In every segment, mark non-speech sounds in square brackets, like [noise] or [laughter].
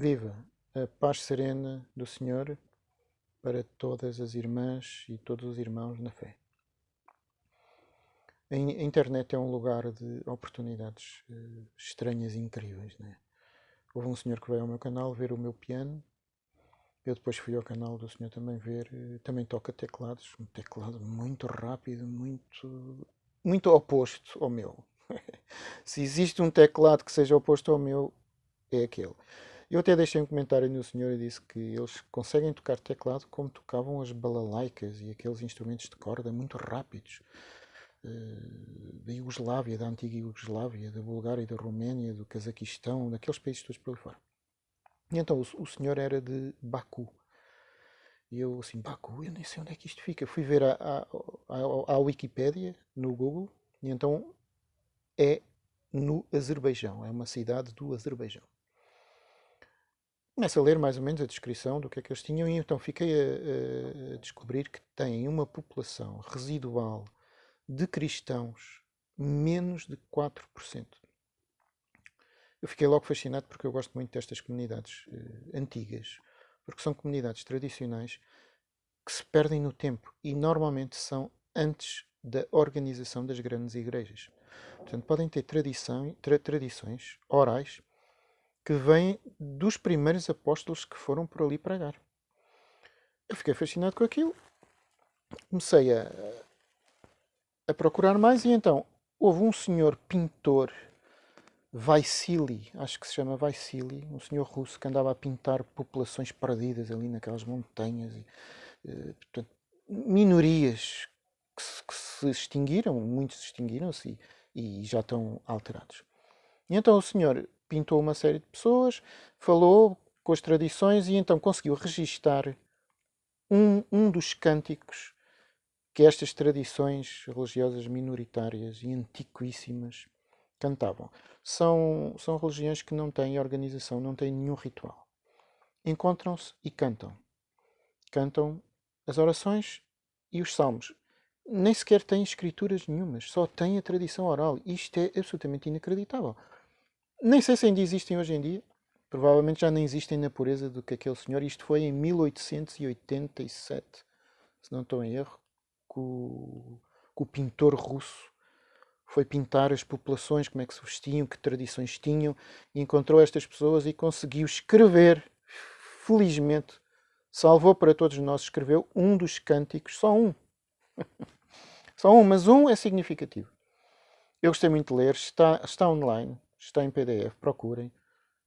Viva a paz serena do Senhor para todas as irmãs e todos os irmãos na fé. A internet é um lugar de oportunidades uh, estranhas e incríveis. Né? Houve um senhor que veio ao meu canal ver o meu piano. Eu depois fui ao canal do senhor também ver. Uh, também toca teclados. Um teclado muito rápido, muito, muito oposto ao meu. [laughs] Se existe um teclado que seja oposto ao meu, é aquele. Eu até deixei um comentário no senhor e disse que eles conseguem tocar teclado como tocavam as balalaicas e aqueles instrumentos de corda muito rápidos. Uh, da Iugoslávia, da antiga Iugoslávia, da Bulgária, da Roménia, do Cazaquistão, daqueles países todos por ali fora. E então o, o senhor era de Baku. E eu assim, Baku, eu nem sei onde é que isto fica. Fui ver a, a, a, a Wikipédia no Google e então é no Azerbaijão, é uma cidade do Azerbaijão. Começo a ler mais ou menos a descrição do que é que eles tinham e então fiquei a, a descobrir que têm uma população residual de cristãos menos de 4%. Eu fiquei logo fascinado porque eu gosto muito destas comunidades uh, antigas, porque são comunidades tradicionais que se perdem no tempo e normalmente são antes da organização das grandes igrejas. Portanto, podem ter tradição, tra tradições orais que vêm dos primeiros apóstolos que foram por ali pregar. Eu fiquei fascinado com aquilo. Comecei a, a procurar mais e então houve um senhor pintor, Vaisili, acho que se chama Vaisili, um senhor russo que andava a pintar populações perdidas ali naquelas montanhas, e, eh, portanto, minorias que se, que se, extinguiram, muitos extinguiram-se e já estão alterados. E então o senhor pintou uma série de pessoas, falou com as tradições e então conseguiu registar um, um dos cânticos que estas tradições religiosas minoritárias e antiquíssimas cantavam. São, são religiões que não têm organização, não têm nenhum ritual. Encontram-se e cantam. Cantam as orações e os salmos. Nem sequer têm escrituras nenhumas, só têm a tradição oral. Isto é absolutamente inacreditável. Nem sei se ainda existem hoje em dia. Provavelmente já nem existem na pureza do que aquele senhor. Isto foi em 1887, se não estou em erro, que o, que o pintor russo foi pintar as populações, como é que se vestiam, que tradições tinham, e encontrou estas pessoas e conseguiu escrever, felizmente, salvou para todos nós, escreveu um dos cânticos, só um. [laughs] só um, mas um é significativo. Eu gostei muito de ler, está, está online, está em PDF, procurem.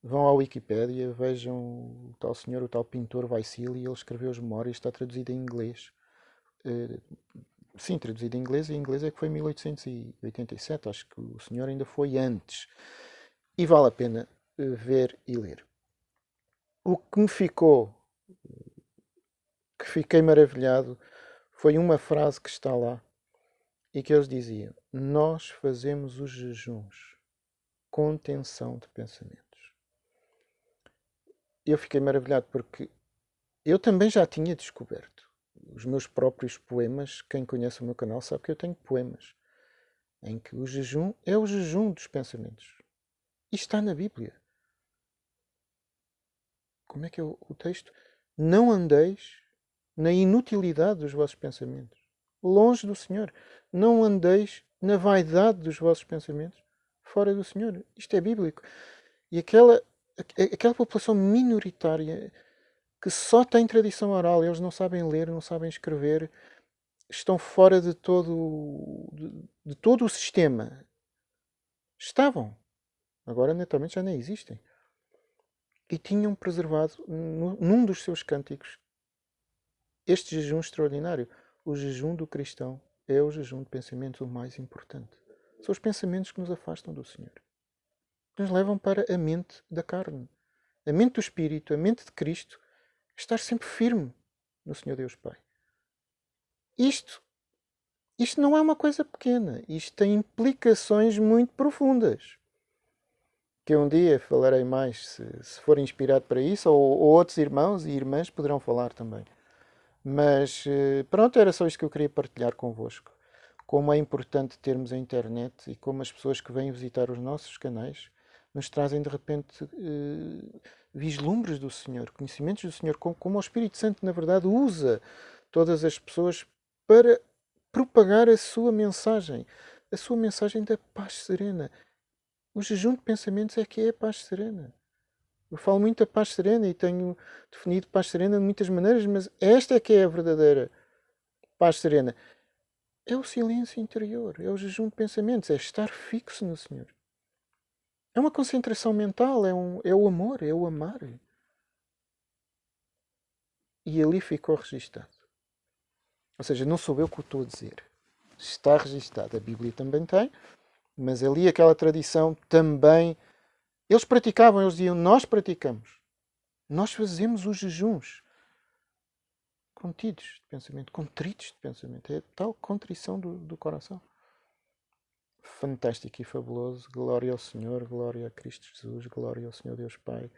Vão à Wikipédia, vejam o tal senhor, o tal pintor Vaisili, ele escreveu as memórias, está traduzido em inglês. Uh, sim, traduzido em inglês, e em inglês é que foi em 1887, acho que o senhor ainda foi antes. E vale a pena uh, ver e ler. O que me ficou, que fiquei maravilhado, foi uma frase que está lá e que eles diziam: Nós fazemos os jejuns contenção de pensamentos. Eu fiquei maravilhado porque eu também já tinha descoberto os meus próprios poemas. Quem conhece o meu canal sabe que eu tenho poemas em que o jejum é o jejum dos pensamentos. E está na Bíblia. Como é que é o, texto? Não andeis na inutilidade dos vossos pensamentos. Longe do Senhor. Não andeis na vaidade dos vossos pensamentos fora do Senhor. Isto é bíblico. E aquela, aquela população minoritária que só tem tradição oral, eles não sabem ler, não sabem escrever, estão fora de todo, de, de todo o sistema. Estavam. Agora, naturalmente, já nem existem. E tinham preservado, num dos seus cânticos, este jejum extraordinário. O jejum do cristão é o jejum de pensamentos o mais importante. São os pensamentos que nos afastam do Senhor. Que nos levam para a mente da carne. A mente do Espírito, a mente de Cristo, estar sempre firme no Senhor Deus Pai. Isto, isto não é uma coisa pequena. Isto tem implicações muito profundas. Que um dia falarei mais, se, se for inspirado para isso, ou, ou outros irmãos e irmãs poderão falar também. Mas eh, pronto, era só isto que eu queria partilhar convosco como é importante termos a internet e como as pessoas que vêm visitar os nossos canais nos trazem de repente uh, vislumbres do Senhor, conhecimentos do Senhor, como, como o Espírito Santo, na verdade, usa todas as pessoas para propagar a sua mensagem, a sua mensagem da paz serena. O jejum de pensamentos é que é a paz serena. Eu falo muito da paz serena e tenho definido paz serena de muitas maneiras, mas esta é que é a verdadeira paz serena. É o silêncio interior, é o jejum de pensamentos, é estar fixo no Senhor. É uma concentração mental, é, um, é o amor, é o amar. E ali ficou registado. Ou seja, não sou eu que o estou a dizer. Está registado. A Bíblia também tem, mas ali aquela tradição também. Eles praticavam, eles diziam: Nós praticamos. Nós fazemos os jejuns contidos de pensamento, contritos de pensamento. É tal contrição do, do coração. Fantástico e fabuloso. Glória ao Senhor, glória a Cristo Jesus, glória ao Senhor Deus Pai.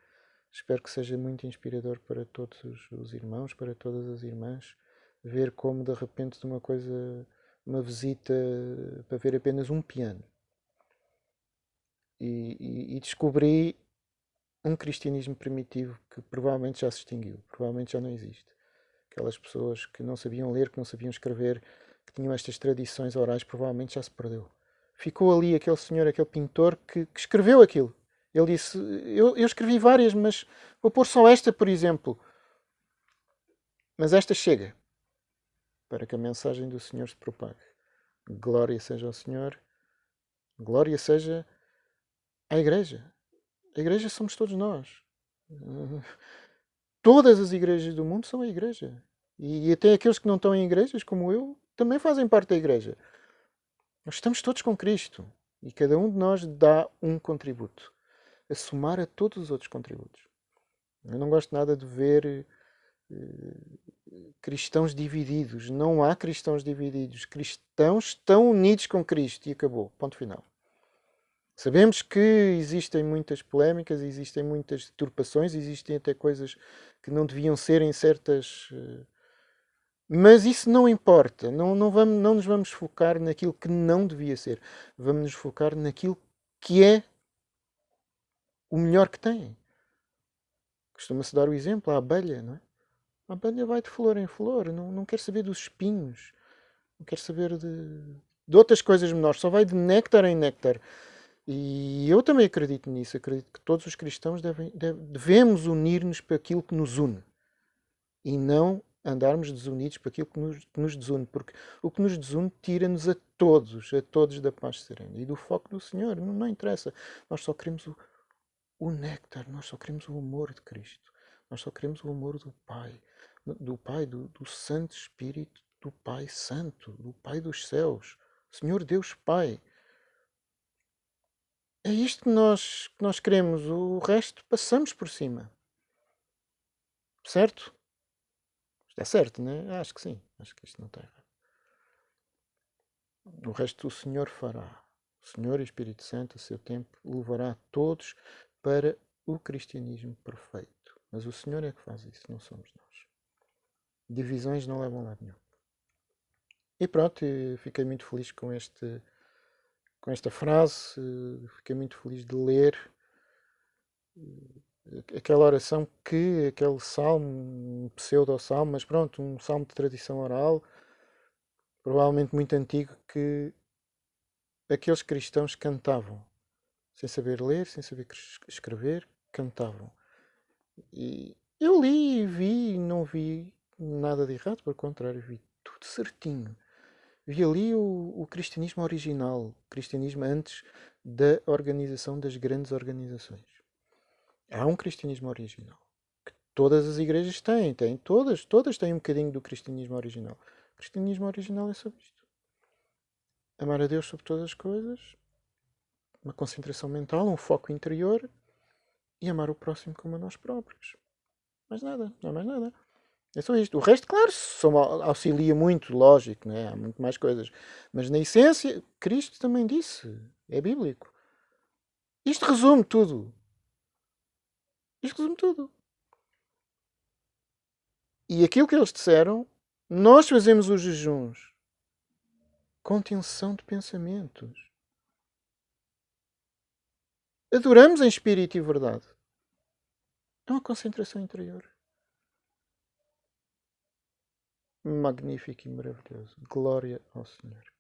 Espero que seja muito inspirador para todos os, os irmãos, para todas as irmãs, ver como de repente de uma coisa, uma visita para ver apenas um piano. E, e, e descobri um cristianismo primitivo que provavelmente já se extinguiu, provavelmente já não existe aquelas pessoas que não sabiam ler, que não sabiam escrever, que tinham estas tradições orais, provavelmente já se perdeu. Ficou ali aquele senhor, aquele pintor que, que escreveu aquilo. Ele disse: eu, eu escrevi várias, mas vou pôr só esta, por exemplo. Mas esta chega para que a mensagem do Senhor se propague. Glória seja ao Senhor, glória seja à Igreja. A Igreja somos todos nós. [laughs] Todas as igrejas do mundo são a igreja. E até aqueles que não estão em igrejas, como eu, também fazem parte da igreja. Nós estamos todos com Cristo. E cada um de nós dá um contributo. A somar a todos os outros contributos. Eu não gosto nada de ver uh, cristãos divididos. Não há cristãos divididos. Cristãos estão unidos com Cristo. E acabou. Ponto final. Sabemos que existem muitas polémicas, existem muitas deturpações, existem até coisas que não deviam ser em certas. Eh, mas isso não importa. Não, não, vamos, não nos vamos focar naquilo que não devia ser. Vamos nos focar naquilo que é o melhor que tem. Costuma-se dar o exemplo, a abelha, não é? A abelha vai de flor em flor, não, não quer saber dos espinhos, não quer saber de, de outras coisas menores, só vai de néctar em néctar. E eu também acredito nisso, acredito que todos os cristãos devem, devemos unir-nos para aquilo que nos une e não andarmos desunidos para aquilo que nos, que nos desune, porque o que nos desune tira-nos a todos, a todos da paz serena e do foco do Senhor. Não, não interessa, nós só queremos o, o néctar, nós só queremos o amor de Cristo, nós só queremos o amor do Pai, do Pai, do, do Santo Espírito, do Pai Santo, do Pai dos céus, Senhor Deus Pai. É isto que nós, que nós queremos. O resto passamos por cima. Certo? Isto é certo, não é? Acho que sim. Acho que isto não está errado. O resto o Senhor fará. O Senhor e Espírito Santo, a seu tempo, levará todos para o cristianismo perfeito. Mas o Senhor é que faz isso, não somos nós. Divisões não levam a lado nenhum. E pronto, fiquei muito feliz com este com esta frase, fiquei muito feliz de ler eh, aquela oração que, aquele salmo, um pseudo-salmo, mas pronto, um salmo de tradição oral, provavelmente muito antigo, que aqueles cristãos cantavam, sem saber ler, sem saber escrever, cantavam. E eu li e vi, não vi nada de errado, pelo contrário, vi tudo certinho vi ali o, o cristianismo original, o cristianismo antes da organização das grandes organizações. Há um cristianismo original que todas as igrejas têm, têm todas, todas têm um bocadinho do cristianismo original. O cristianismo original é sobre isto. Amar a Deus sobre todas as coisas, uma concentração mental, um foco interior e amar o próximo como a nós próprios. Mais nada, não é mais nada. É só isto. O resto, claro, auxilia muito, lógico, né? há muito mais coisas. Mas na essência, Cristo também disse, é bíblico. Isto resume tudo. Isto resume tudo. E aquilo que eles disseram, nós fazemos os jejuns com tensão de pensamentos. adoramos em espírito e verdade. É uma concentração interior. Magnífico e maravilhoso. Glória ao Senhor.